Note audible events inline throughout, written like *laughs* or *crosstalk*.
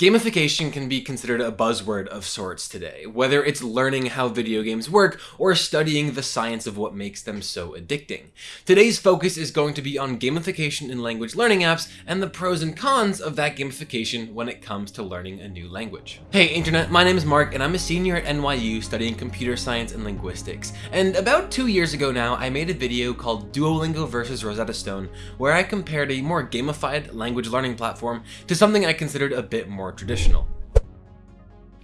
Gamification can be considered a buzzword of sorts today, whether it's learning how video games work or studying the science of what makes them so addicting. Today's focus is going to be on gamification in language learning apps and the pros and cons of that gamification when it comes to learning a new language. Hey internet, my name is Mark and I'm a senior at NYU studying computer science and linguistics. And about two years ago now, I made a video called Duolingo versus Rosetta Stone, where I compared a more gamified language learning platform to something I considered a bit more more traditional.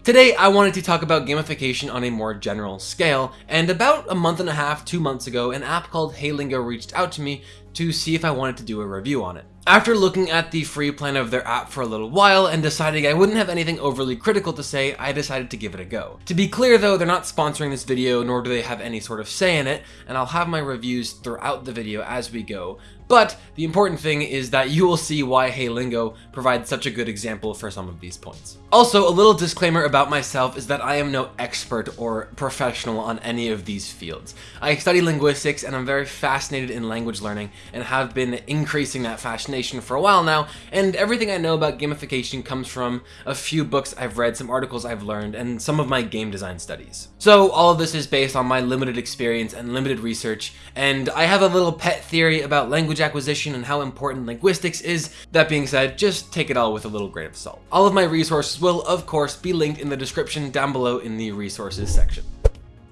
Today, I wanted to talk about gamification on a more general scale, and about a month and a half, two months ago, an app called HeyLingo reached out to me to see if I wanted to do a review on it. After looking at the free plan of their app for a little while and deciding I wouldn't have anything overly critical to say, I decided to give it a go. To be clear though, they're not sponsoring this video, nor do they have any sort of say in it, and I'll have my reviews throughout the video as we go, but the important thing is that you will see why HeyLingo provides such a good example for some of these points. Also, a little disclaimer about myself is that I am no expert or professional on any of these fields. I study linguistics and I'm very fascinated in language learning and have been increasing that fascination for a while now, and everything I know about gamification comes from a few books I've read, some articles I've learned, and some of my game design studies. So all of this is based on my limited experience and limited research, and I have a little pet theory about language acquisition and how important linguistics is. That being said, just take it all with a little grain of salt. All of my resources will, of course, be linked in the description down below in the resources section.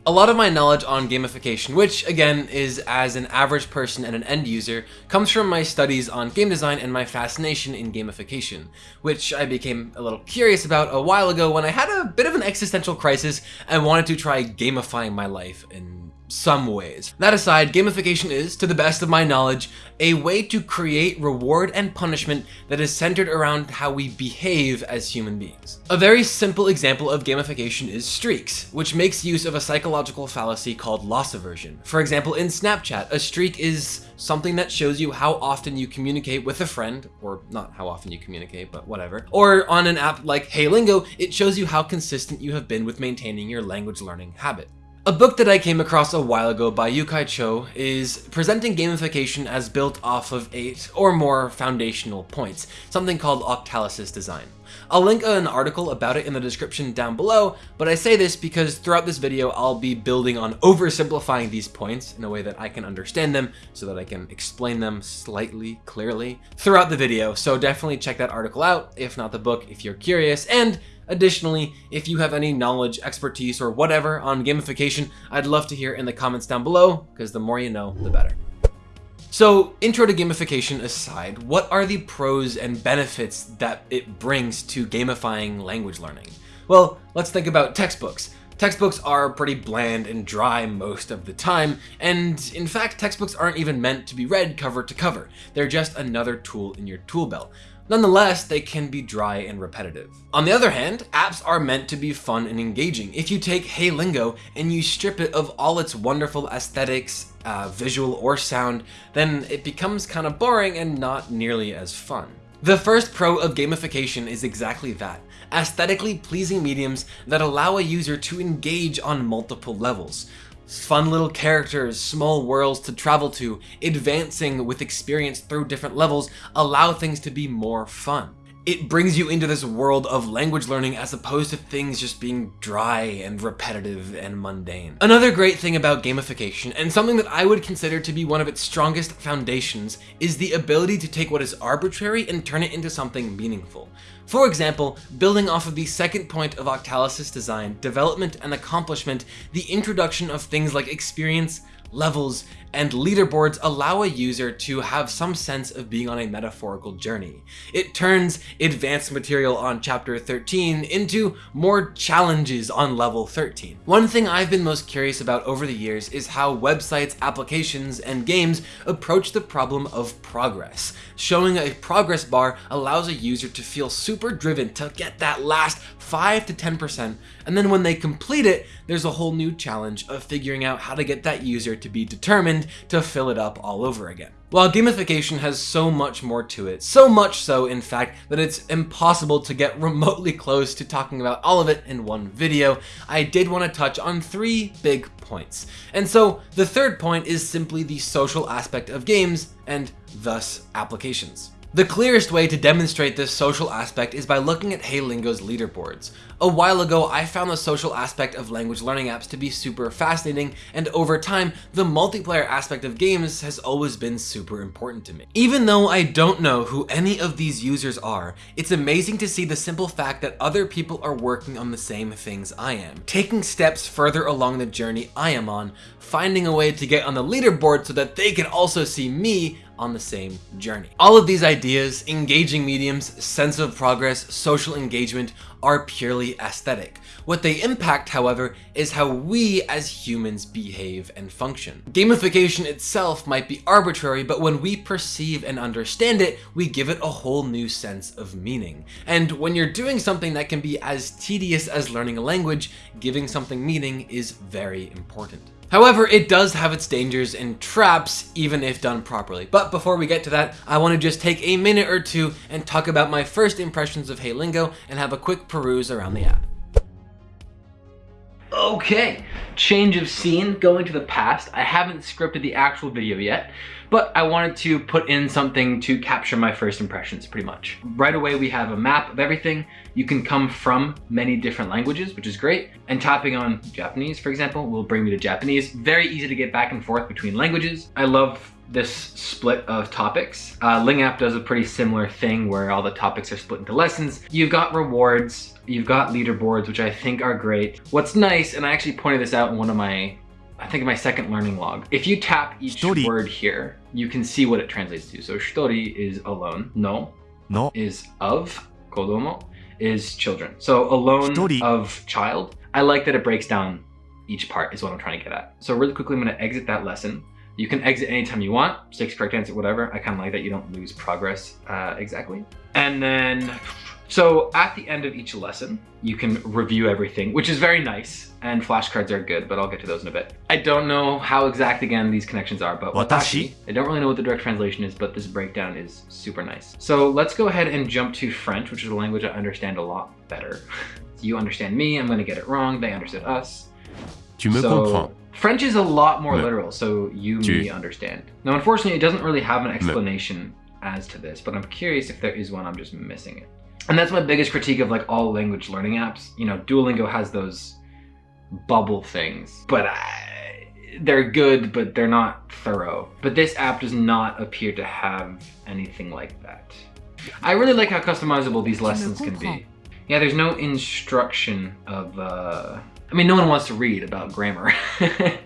A lot of my knowledge on gamification, which again is as an average person and an end user, comes from my studies on game design and my fascination in gamification, which I became a little curious about a while ago when I had a bit of an existential crisis and wanted to try gamifying my life in some ways. That aside, gamification is, to the best of my knowledge, a way to create reward and punishment that is centered around how we behave as human beings. A very simple example of gamification is streaks, which makes use of a psychological fallacy called loss aversion. For example, in Snapchat, a streak is something that shows you how often you communicate with a friend, or not how often you communicate, but whatever. Or on an app like HeyLingo, it shows you how consistent you have been with maintaining your language learning habit. A book that I came across a while ago by Yu-kai Chou is presenting gamification as built off of eight or more foundational points, something called Octalysis design. I'll link an article about it in the description down below, but I say this because throughout this video I'll be building on oversimplifying these points in a way that I can understand them so that I can explain them slightly clearly throughout the video, so definitely check that article out, if not the book if you're curious, and Additionally, if you have any knowledge, expertise, or whatever on gamification, I'd love to hear in the comments down below, because the more you know, the better. So, intro to gamification aside, what are the pros and benefits that it brings to gamifying language learning? Well, let's think about textbooks. Textbooks are pretty bland and dry most of the time, and in fact, textbooks aren't even meant to be read cover to cover. They're just another tool in your tool belt. Nonetheless, they can be dry and repetitive. On the other hand, apps are meant to be fun and engaging. If you take HeyLingo and you strip it of all its wonderful aesthetics, uh, visual or sound, then it becomes kind of boring and not nearly as fun. The first pro of gamification is exactly that, aesthetically pleasing mediums that allow a user to engage on multiple levels fun little characters, small worlds to travel to, advancing with experience through different levels allow things to be more fun. It brings you into this world of language learning as opposed to things just being dry and repetitive and mundane. Another great thing about gamification, and something that I would consider to be one of its strongest foundations, is the ability to take what is arbitrary and turn it into something meaningful. For example, building off of the second point of Octalysis design, development and accomplishment, the introduction of things like experience, levels, and leaderboards allow a user to have some sense of being on a metaphorical journey. It turns advanced material on chapter 13 into more challenges on level 13. One thing I've been most curious about over the years is how websites, applications, and games approach the problem of progress. Showing a progress bar allows a user to feel super driven to get that last 5 to 10%, and then when they complete it, there's a whole new challenge of figuring out how to get that user to be determined to fill it up all over again. While gamification has so much more to it, so much so in fact that it's impossible to get *laughs* remotely close to talking about all of it in one video, I did want to touch on three big points. And so the third point is simply the social aspect of games and thus applications. The clearest way to demonstrate this social aspect is by looking at HeyLingo's leaderboards. A while ago, I found the social aspect of language learning apps to be super fascinating, and over time, the multiplayer aspect of games has always been super important to me. Even though I don't know who any of these users are, it's amazing to see the simple fact that other people are working on the same things I am, taking steps further along the journey I am on, finding a way to get on the leaderboard so that they can also see me on the same journey. All of these ideas, engaging mediums, sense of progress, social engagement, are purely aesthetic. What they impact, however, is how we as humans behave and function. Gamification itself might be arbitrary, but when we perceive and understand it, we give it a whole new sense of meaning. And when you're doing something that can be as tedious as learning a language, giving something meaning is very important. However, it does have its dangers and traps, even if done properly. But before we get to that, I want to just take a minute or two and talk about my first impressions of HeyLingo and have a quick peruse around the app. Okay, change of scene, going to the past. I haven't scripted the actual video yet, but I wanted to put in something to capture my first impressions pretty much. Right away we have a map of everything. You can come from many different languages, which is great. And tapping on Japanese, for example, will bring me to Japanese. Very easy to get back and forth between languages. I love this split of topics. Uh, Ling app does a pretty similar thing where all the topics are split into lessons. You've got rewards, you've got leaderboards, which I think are great. What's nice, and I actually pointed this out in one of my I think my second learning log. If you tap each word here, you can see what it translates to. So shitori is alone. No, no is of. Kodomo is children. So alone shitori. of child. I like that it breaks down each part is what I'm trying to get at. So really quickly, I'm gonna exit that lesson. You can exit anytime you want, six correct answer, whatever. I kind of like that you don't lose progress uh, exactly. And then so at the end of each lesson, you can review everything, which is very nice, and flashcards are good, but I'll get to those in a bit. I don't know how exact, again, these connections are, but watashi, I don't really know what the direct translation is, but this breakdown is super nice. So let's go ahead and jump to French, which is a language I understand a lot better. *laughs* you understand me, I'm gonna get it wrong, they understood us. Tu me so, comprends. French is a lot more literal, so you, tu. me, understand. Now, unfortunately, it doesn't really have an explanation as to this, but I'm curious if there is one, I'm just missing it. And that's my biggest critique of like all language learning apps. You know, Duolingo has those bubble things, but I, they're good, but they're not thorough. But this app does not appear to have anything like that. I really like how customizable these lessons can be. Yeah, there's no instruction of, uh, I mean, no one wants to read about grammar. *laughs*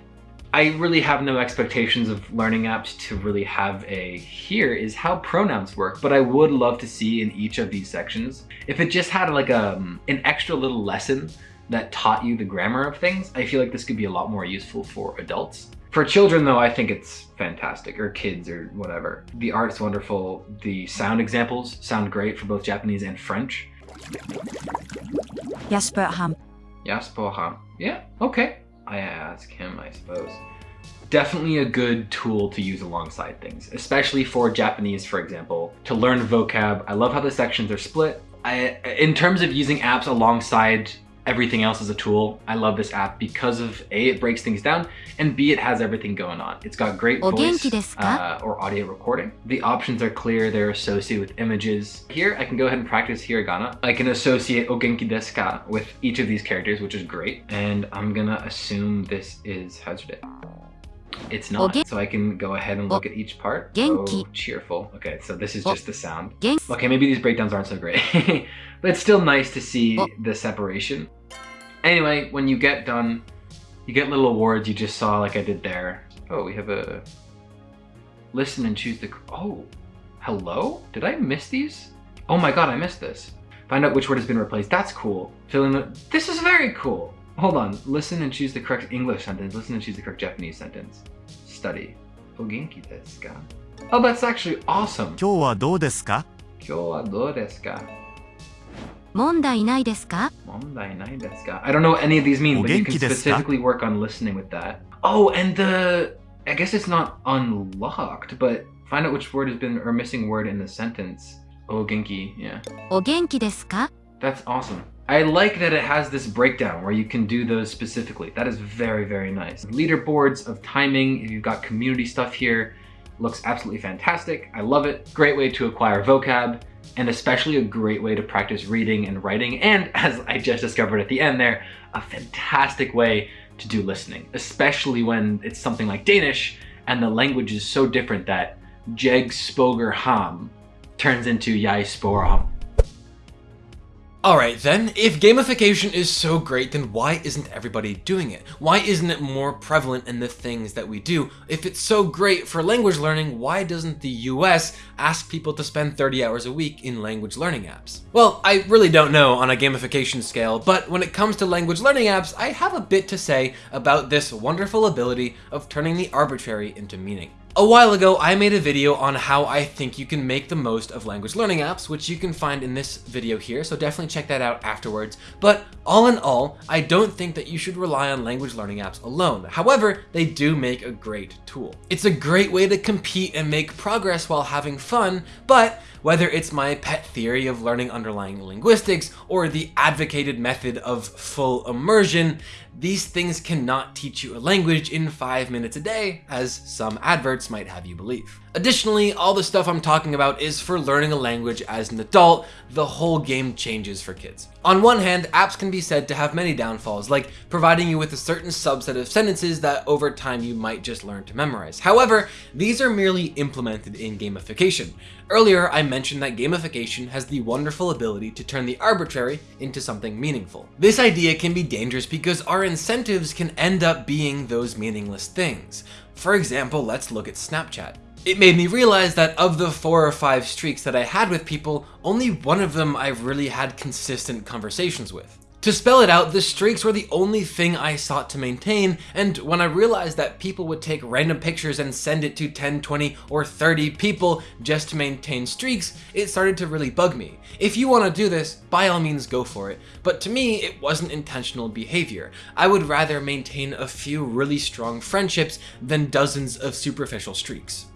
I really have no expectations of learning apps to really have a here is how pronouns work, but I would love to see in each of these sections, if it just had like a, um, an extra little lesson that taught you the grammar of things, I feel like this could be a lot more useful for adults. For children though, I think it's fantastic, or kids or whatever. The art's wonderful, the sound examples sound great for both Japanese and French. Jasper Ham. Jasper Ham. Yeah, okay. I ask him, I suppose. Definitely a good tool to use alongside things, especially for Japanese, for example, to learn vocab. I love how the sections are split. I, in terms of using apps alongside everything else is a tool. I love this app because of A, it breaks things down, and B, it has everything going on. It's got great voice uh, or audio recording. The options are clear, they're associated with images. Here, I can go ahead and practice hiragana. I can associate ogenki desu ka with each of these characters, which is great. And I'm gonna assume this is Hazard. It's not, so I can go ahead and look at each part. Oh, cheerful. Okay, so this is just the sound. Okay, maybe these breakdowns aren't so great, *laughs* but it's still nice to see the separation. Anyway, when you get done, you get little awards you just saw like I did there. Oh, we have a listen and choose the, oh, hello? Did I miss these? Oh my god, I missed this. Find out which word has been replaced. That's cool. Fill in the, this is very cool. Hold on, listen and choose the correct English sentence. Listen and choose the correct Japanese sentence. Study. O genki desu ka? Oh, that's actually awesome. 今日はどうですか今日はどうですか問題ないですか問題ないですか I don't know what any of these mean, but you can specifically work on listening with that. Oh, and the... I guess it's not unlocked, but find out which word has been, or missing word in the sentence. O genki, yeah. お元気ですか That's awesome. I like that it has this breakdown where you can do those specifically. That is very, very nice. Leaderboards of timing, if you've got community stuff here, looks absolutely fantastic. I love it. Great way to acquire vocab and especially a great way to practice reading and writing. And *laughs* as I just discovered at the end there, a fantastic way to do listening, especially when it's something like Danish and the language is so different that Jeg spørger ham turns into Jeg spørger ham. Alright then, if gamification is so great, then why isn't everybody doing it? Why isn't it more prevalent in the things that we do? If it's so great for language learning, why doesn't the US ask people to spend 30 hours a week in language learning apps? Well, I really don't know on a gamification scale, but when it comes to language learning apps, I have a bit to say about this wonderful ability of turning the arbitrary into meaning. A while ago, I made a video on how I think you can make the most of language learning apps, which you can find in this video here, so definitely check that out afterwards. But all in all, I don't think that you should rely on language learning apps alone. However, they do make a great tool. It's a great way to compete and make progress while having fun, but whether it's my pet theory of learning underlying linguistics or the advocated method of full immersion, these things cannot teach you a language in five minutes a day, as some adverts might have you believe. Additionally, all the stuff I'm talking about is for learning a language as an adult, the whole game changes for kids. On one hand, apps can be said to have many downfalls, like providing you with a certain subset of sentences that over time you might just learn to memorize. However, these are merely implemented in gamification. Earlier, I mentioned that gamification has the wonderful ability to turn the arbitrary into something meaningful. This idea can be dangerous because our incentives can end up being those meaningless things. For example, let's look at Snapchat. It made me realize that of the four or five streaks that I had with people, only one of them I've really had consistent conversations with. To spell it out, the streaks were the only thing I sought to maintain, and when I realized that people would take random pictures and send it to 10, 20, or 30 people just to maintain streaks, it started to really bug me. If you want to do this, by all means go for it, but to me, it wasn't intentional behavior. I would rather maintain a few really strong friendships than dozens of superficial streaks.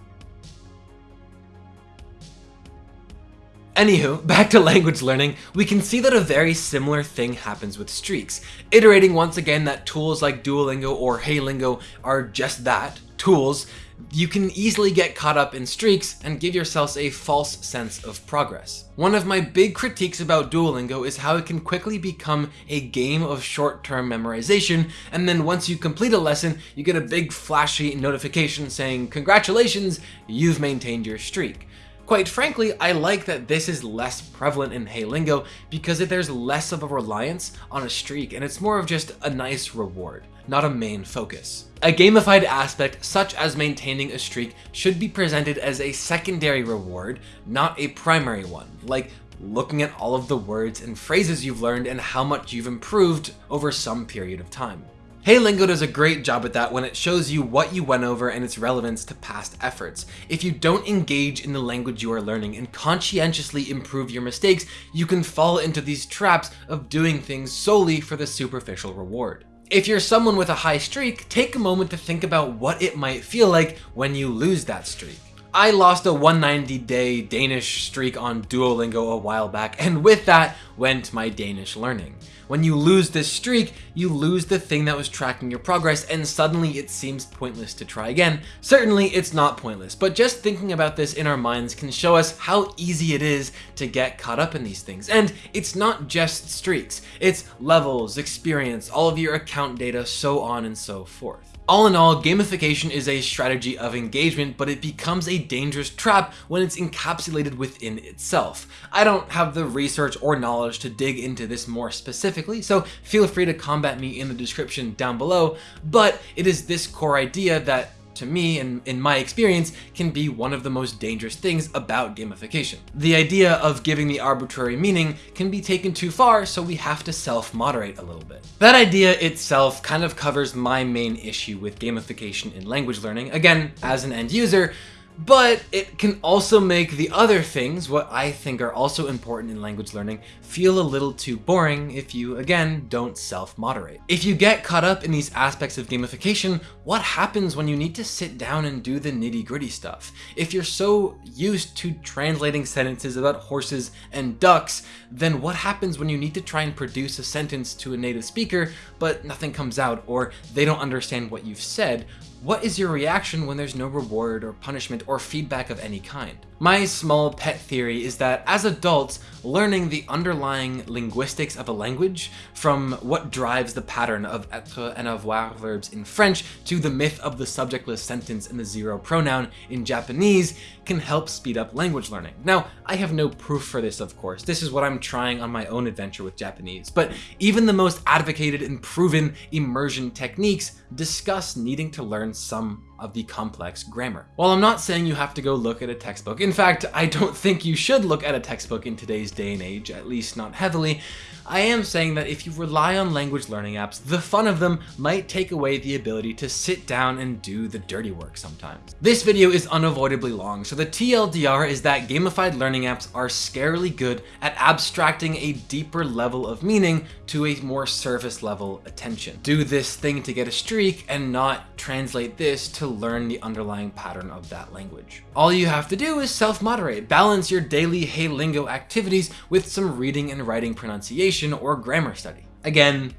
Anywho, *laughs* back to language learning, we can see that a very similar thing happens with streaks, iterating once again that tools like Duolingo or HeyLingo are just that, tools, you can easily get caught up in streaks and give yourselves a false sense of progress. One of my big critiques about Duolingo is how it can quickly become a game of short-term memorization, and then once you complete a lesson, you get a big flashy notification saying, congratulations, you've maintained your streak. Quite frankly, I like that this is less prevalent in HeyLingo because there's less of a reliance on a streak and it's more of just a nice reward, not a main focus. A gamified aspect such as maintaining a streak should be presented as a secondary reward, not a primary one, like looking at all of the words and phrases you've learned and how much you've improved over some period of time. HeyLingo does a great job at that when it shows you what you went over and its relevance to past efforts. If you don't engage in the language you are learning and conscientiously improve your mistakes, you can fall into these traps of doing things solely for the superficial reward. If you're someone with a high streak, take a moment to think about what it might feel like when you lose that streak. I lost a 190 day Danish streak on Duolingo a while back, and with that went my Danish learning. When you lose this streak, you lose the thing that was tracking your progress and suddenly it seems pointless to try again. Certainly it's not pointless, but just thinking about this in our minds can show us how easy it is to get caught up in these things. And it's not just streaks, it's levels, experience, all of your account data, so on and so forth. All in all, gamification is a strategy of engagement, but it becomes a dangerous trap when it's encapsulated within itself. I don't have the research or knowledge to dig into this more specifically, so feel free to combat me in the description down below, but it is this core idea that to me and in my experience, can be one of the most dangerous things about gamification. The idea of giving the arbitrary meaning can be taken too far, so we have to self-moderate a little bit. That idea itself kind of covers my main issue with gamification in language learning. Again, as an end user, but it can also make the other things, what I think are also important in language learning, feel a little too boring if you, again, don't self-moderate. If you get caught up in these aspects of gamification, what happens when you need to sit down and do the nitty-gritty stuff? If you're so used to translating sentences about horses and ducks, then what happens when you need to try and produce a sentence to a native speaker, but nothing comes out, or they don't understand what you've said? What is your reaction when there's no reward or punishment or feedback of any kind? My small pet theory is that as adults, learning the underlying linguistics of a language, from what drives the pattern of être and avoir verbs in French to the myth of the subjectless sentence and the zero pronoun in Japanese, can help speed up language learning. Now, I have no proof for this, of course. This is what I'm trying on my own adventure with Japanese. But even the most advocated and proven immersion techniques discuss needing to learn some of the complex grammar. While I'm not saying you have to go look at a textbook, in fact, I don't think you should look at a textbook in today's day and age, at least not heavily, I am saying that if you rely on language learning apps, the fun of them might take away the ability to sit down and do the dirty work sometimes. This video is unavoidably long, so the TLDR is that gamified learning apps are scarily good at abstracting a deeper level of meaning to a more surface level attention. Do this thing to get a streak and not translate this to learn the underlying pattern of that language. All you have to do is self-moderate, balance your daily HeyLingo activities with some reading and writing pronunciation or grammar study. Again,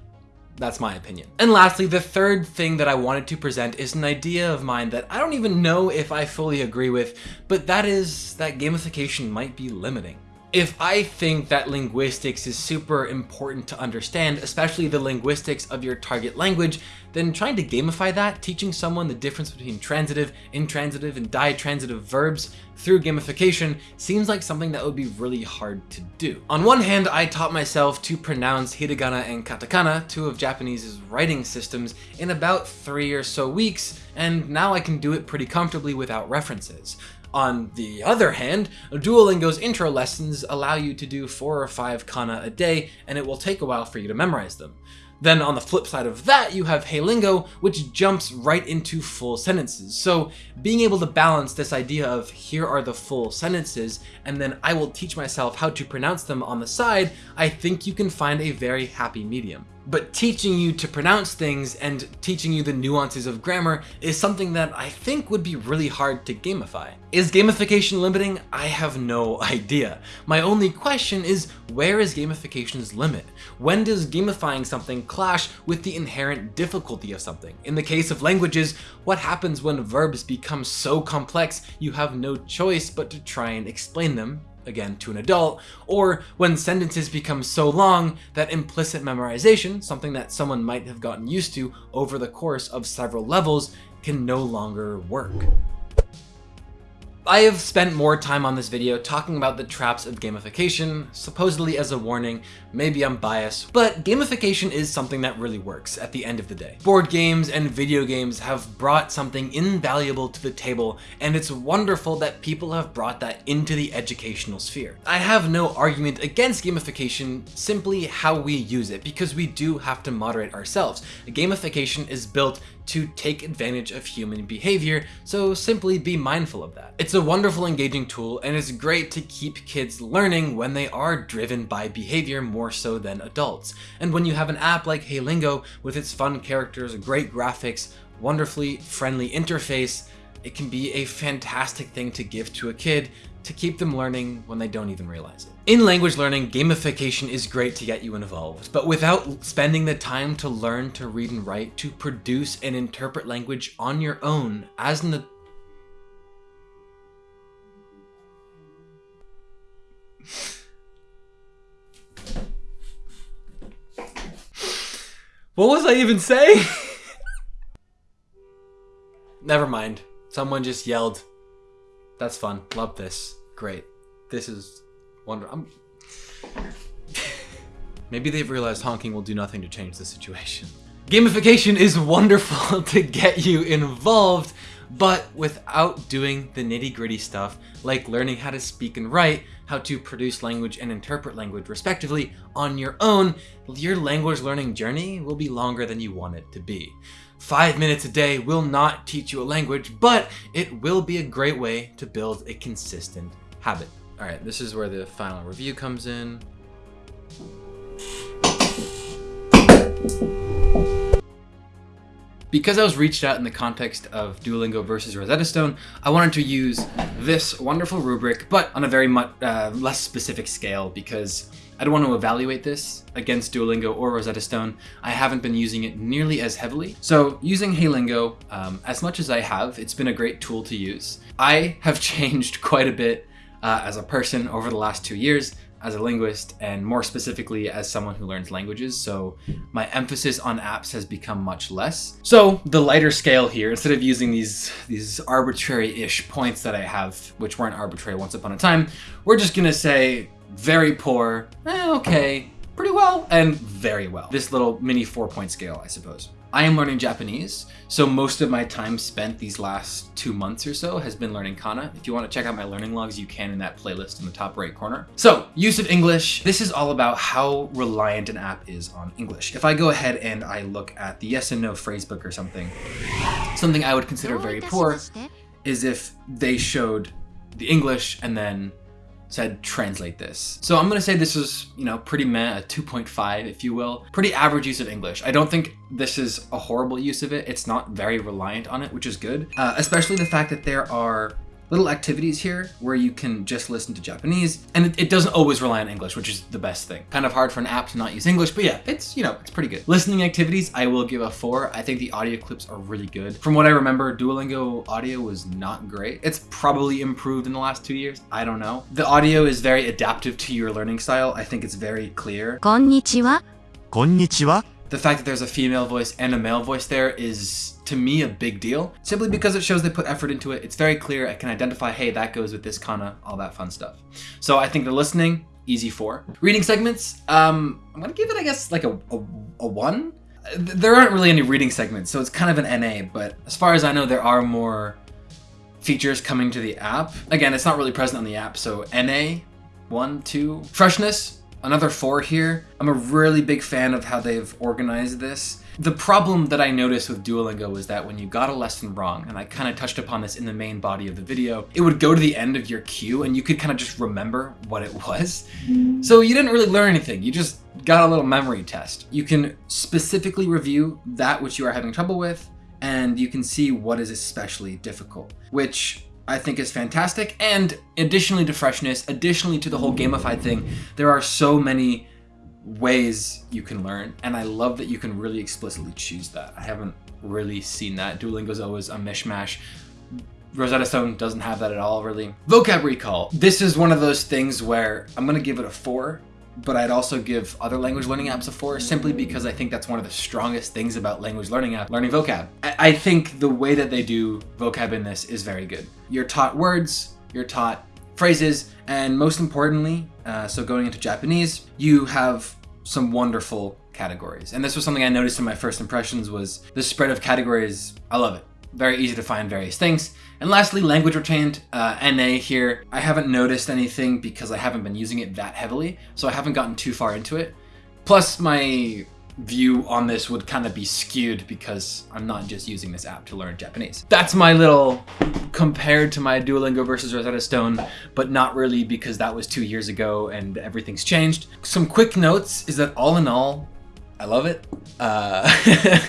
that's my opinion. And lastly, the third thing that I wanted to present is an idea of mine that I don't even know if I fully agree with, but that is that gamification might be limiting. If I think that linguistics is super important to understand, especially the linguistics of your target language, then trying to gamify that, teaching someone the difference between transitive, intransitive, and ditransitive verbs through gamification seems like something that would be really hard to do. On one hand, I taught myself to pronounce hiragana and katakana, two of Japanese's writing systems, in about three or so weeks, and now I can do it pretty comfortably without references. On the other hand, Duolingo's intro lessons allow you to do four or five kana a day, and it will take a while for you to memorize them. Then on the flip side of that, you have HeyLingo, which jumps right into full sentences. So being able to balance this idea of here are the full sentences, and then I will teach myself how to pronounce them on the side, I think you can find a very happy medium but teaching you to pronounce things and teaching you the nuances of grammar is something that I think would be really hard to gamify. Is gamification limiting? I have no *laughs* idea. My only question is, where is gamification's limit? When does gamifying something clash with the inherent difficulty of something? In the case of languages, what happens when verbs become so complex you have no choice but to try and explain them again to an adult, or when sentences become so long that implicit memorization, something that someone might have gotten used to over the course of several levels, can no longer work. I have spent more time on this video talking about the traps of gamification, supposedly as a warning, maybe I'm biased, but gamification is something that really works at the end of the day. Board games and video games have brought something invaluable to the table, and it's wonderful that people have brought that into the educational sphere. I have no argument against gamification, simply how we use it, because we do have to moderate ourselves. Gamification is built to take advantage of human behavior, so simply be mindful of that. It's a wonderful engaging tool and it's great to keep kids learning when they are driven by behavior more so than adults. And when you have an app like HeyLingo with its fun characters, great graphics, wonderfully friendly interface, it can be a fantastic thing to give to a kid to keep them learning when they don't even realize it. In language learning, gamification is great to get you involved, but without spending the time to learn to read and write, to produce and interpret language on your own as an What was I even saying? *laughs* Never mind. Someone just yelled. That's fun. Love this. Great. This is wonderful. *laughs* Maybe they've realized honking will do nothing to change the situation. Gamification is wonderful *laughs* to get you involved, but without doing the nitty gritty stuff like learning how to speak and write, how to produce language and interpret language respectively on your own, your language learning journey will be longer than you want it to be. Five minutes a day will not teach you a language, but it will be a great way to build a consistent habit. All right, this is where the final review comes in. Because I was reached out in the context of Duolingo versus Rosetta Stone, I wanted to use this wonderful rubric, but on a very much uh, less specific scale because I don't want to evaluate this against Duolingo or Rosetta Stone. I haven't been using it nearly as heavily. So using HeyLingo, um, as much as I have, it's been a great tool to use. I have *laughs* changed quite a bit uh, as a person over the last two years as a linguist and more specifically as someone who learns languages. So my emphasis on apps has become much less. So the lighter scale here instead of using these these arbitrary-ish points that i have which weren't arbitrary once upon a time we're just gonna say very poor eh, okay pretty well and very well. This little mini four point scale, I suppose. I am learning Japanese, so most of my time spent these last two months or so has been learning kana. If you want to check out my learning logs, you can in that playlist in the top right corner. So, use of English. This is all about how reliant an app is on English. If I go ahead and I look at the yes and no phrasebook or something, something I would consider very poor is if they showed the English and then said translate this. So I'm gonna say this is, you know, pretty meh, a 2.5 if you will. Pretty average use of English. I don't think this is a horrible use of it. It's not very reliant on it, which is good. Uh, especially the fact that there are little activities here where you can just listen to Japanese and it, doesn't always rely on English, which is the best thing. Kind of hard for an app to not use English, but yeah, it's, you know, it's pretty good. Listening activities, I will give a four. I think the audio clips are really good. From what I remember, Duolingo audio was not great. It's probably improved in the last two years. I don't know. The audio is very adaptive to your learning style. I think it's very clear. Konnichiwa. Konnichiwa. The fact that there's a female voice and a male voice there is to me, a big deal. Simply because it shows they put effort into it. It's very clear. I can identify, hey, that goes with this kana, all that fun stuff. So I think the listening, easy four. Reading segments, um, I'm gonna give it, I guess, like a, a, a one. There aren't really any reading segments, so it's kind of an NA, but as far as I know, there are more features coming to the app. Again, it's not really present on the app, so NA, one, two. Freshness, another four here. I'm a really big fan of how they've organized this. The problem that I noticed with Duolingo was that when you got a lesson wrong, and I kind of touched upon this in the main body of the video, it would go to the end of your queue and you could kind of just remember what it was. Mm-hmm. So you didn't really learn anything, you just got a little memory test. You can specifically review that which you are having trouble with, and you can see what is especially difficult, which I think is fantastic. And additionally to freshness, additionally to the whole gamified thing, there are so many ways you can learn, and I love that you can really explicitly choose that. I haven't really seen that. Duolingo's always a mishmash. Rosetta Stone doesn't have that at all, really. Vocab recall. This is one of those things where I'm gonna give it a four, but I'd also give other language learning apps a four simply because I think that's one of the strongest things about language learning app, learning vocab. I, I think the way that they do vocab in this is very good. You're taught words, you're taught phrases, and most importantly, uh, so going into Japanese, you have some wonderful categories. And this was something I noticed in my first impressions was the spread of categories. I love it. Very easy to find various things. And lastly, language retained, uh, NA here. I haven't noticed anything because I haven't been using it that heavily, so I haven't gotten too far into it. Plus, my view on this would kind of be skewed because I'm not just using this app to learn Japanese. That's my little compared to my Duolingo versus Rosetta Stone, but not really because that was two years ago and everything's changed. Some quick notes is that all in all, I love it. Uh,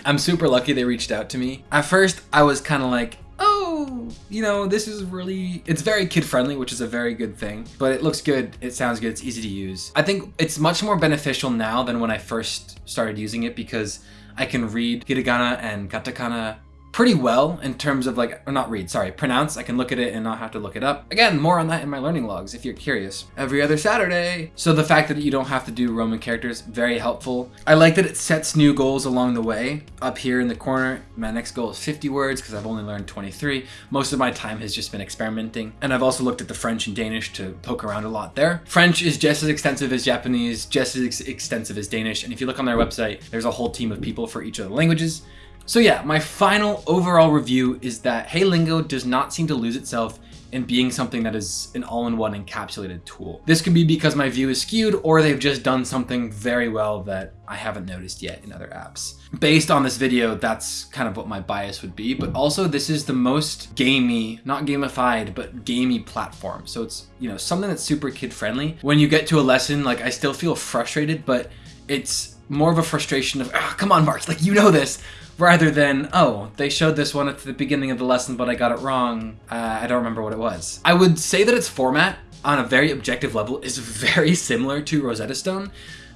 *laughs* I'm super lucky they reached out to me. At first, I was kind of like, oh, you know, this is really, it's very kid friendly, which is a very good thing, but it looks good, it sounds good, it's easy to use. I think it's much more beneficial now than when I first started using it because I can read hiragana and katakana pretty well in terms of like, or not read, sorry, pronounce. I can look at it and not have to look it up. Again, more on that in my learning logs if you're curious. Every other Saturday. So the fact that you don't have to do Roman characters, very helpful. I like that it sets new goals along the way. Up here in the corner, my next goal is 50 words because I've only learned 23. Most of my time has just been experimenting. And I've also looked at the French and Danish to poke around a lot there. French is just as extensive as Japanese, just as ex- extensive as Danish. And if you look on their website, there's a whole team of people for each of the languages. So yeah, my final overall review is that HeyLingo does not seem to lose itself in being something that is an all-in-one encapsulated tool. This could be because my view is skewed or they've just done something very well that I haven't noticed yet in other apps. Based on this video, that's kind of what my bias would be, but also this is the most gamey, not gamified, but gamey platform. So it's, you know, something that's super kid friendly. When you get to a lesson, like I still feel frustrated, but it's more of a frustration of, ah, come on, Mark, like you know this, rather than, oh, they showed this one at the beginning of the lesson, but I got it wrong. Uh, I don't remember what it was. I would say that its format on a very objective level is very similar to Rosetta Stone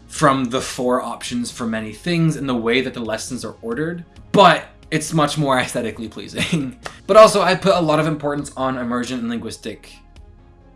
from the four options for many things and the way that the lessons are ordered, but it's much more aesthetically pleasing. *laughs* but also I put a lot of importance on immersion and linguistic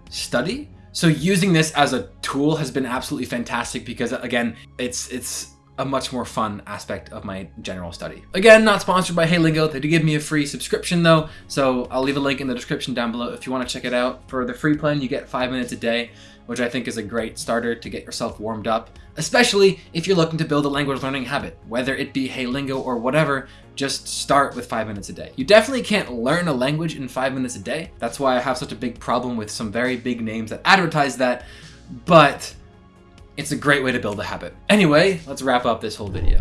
study. So using this as a tool has been absolutely fantastic because again, it's it's a much more fun aspect of my general study. Again, not sponsored by HeyLingo. They do give me a free subscription though, so I'll leave a link in the description down below if you want to check it out. For the free plan, you get five minutes a day, which I think is a great starter to get yourself warmed up, especially if you're looking to build a language learning habit, whether it be HeyLingo or whatever, just start with five minutes a day. You definitely can't learn a language in five minutes a day. That's why I have such a big problem with some very big names that advertise that, but it's a great way to build a habit. Anyway, let's wrap up this whole video.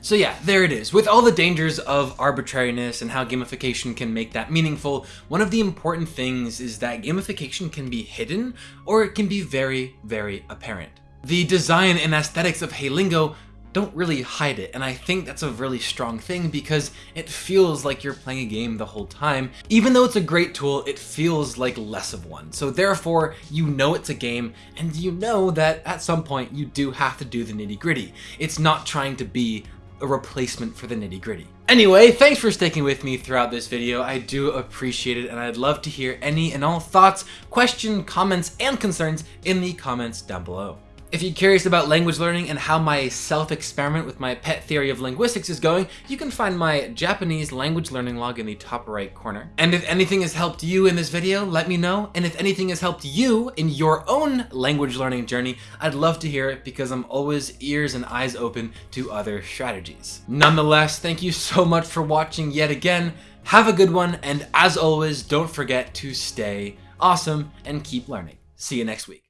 So yeah, there it is. With all the dangers of arbitrariness and how gamification can make that meaningful, one of the important things is that gamification can be hidden or it can be very, very apparent. The design and aesthetics of HeyLingo don't really hide it. And I think that's a really strong thing because it feels like you're playing a game the whole time. Even though it's a great tool, it feels like less of one. So therefore, you know it's a game and you know that at some point you do have to do the nitty gritty. It's not trying to be a replacement for the nitty gritty. Anyway, thanks for sticking with me throughout this video. I do appreciate it and I'd love to hear any and all thoughts, questions, comments, and concerns in the comments down below. If you're curious about language learning and how my self-experiment with my pet theory of linguistics is going, you can find my Japanese language learning log in the top right corner. And if anything has helped you in this video, let me know. And if anything has helped you in your own language learning journey, I'd love to hear it because I'm always ears and eyes open to other strategies. Nonetheless, thank you so much for watching yet again. Have a good one, and as always, don't forget to stay awesome and keep learning. See you next week.